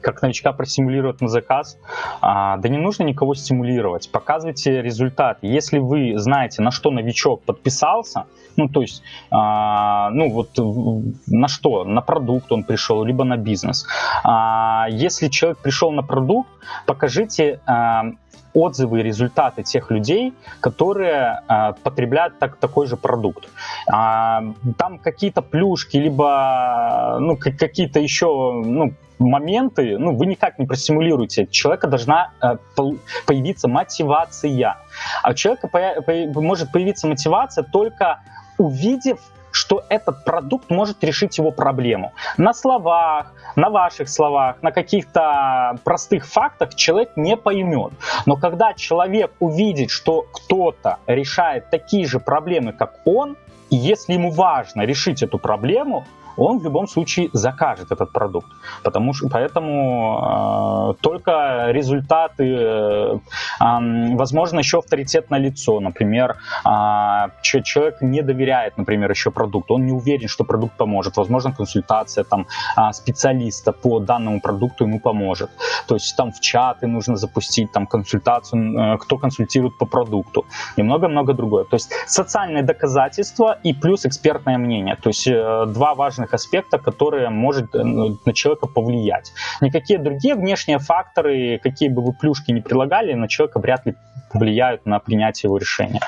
как новичка простимулировать на заказ. А, да не нужно никого стимулировать. Показывайте результат. Если вы знаете, на что новичок подписался, ну, то есть, а, ну, вот на что? На продукт он пришел, либо на бизнес. А, если человек пришел на продукт, покажите а, отзывы и результаты тех людей, которые э, потребляют так, такой же продукт. А, там какие-то плюшки, либо ну, какие-то еще ну, моменты, ну, вы никак не простимулируете. У человека должна э, появиться мотивация. А у человека по, по, может появиться мотивация только увидев что этот продукт может решить его проблему. На словах, на ваших словах, на каких-то простых фактах человек не поймет. Но когда человек увидит, что кто-то решает такие же проблемы, как он, если ему важно решить эту проблему, он в любом случае закажет этот продукт. Потому что, поэтому э, только результаты, э, э, возможно, еще авторитет на лицо. Например, э, человек не доверяет, например, еще продукту, он не уверен, что продукт поможет. Возможно, консультация там, э, специалиста по данному продукту ему поможет. То есть там в чаты нужно запустить там, консультацию, э, кто консультирует по продукту и много-много другое. То есть социальные доказательства и плюс экспертное мнение. То есть э, два важных аспектов, которые может э, ну, на человека повлиять. Никакие другие внешние факторы, какие бы вы плюшки не прилагали, на человека вряд ли повлияют на принятие его решения.